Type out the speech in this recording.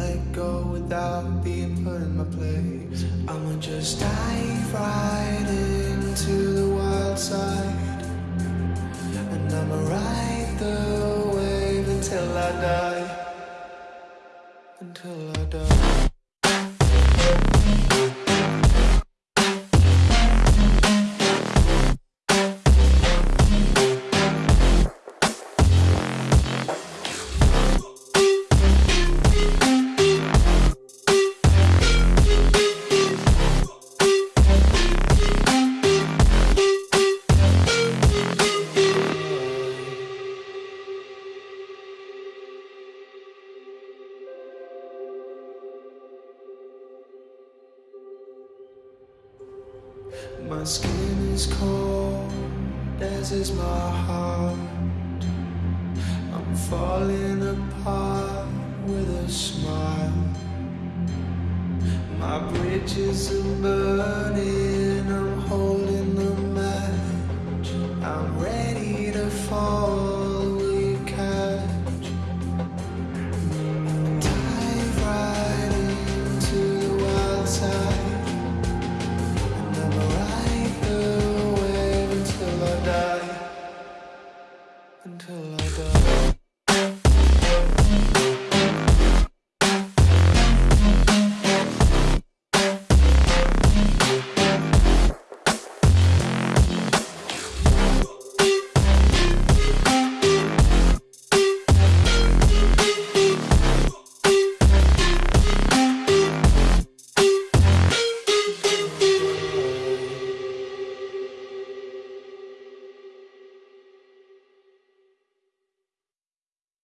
let go without being put in my place. I'ma just dive right into the wild side. And I'ma ride the wave until I die. Until I die. My skin is cold, as is my heart. I'm falling apart with a smile. My bridges are burning,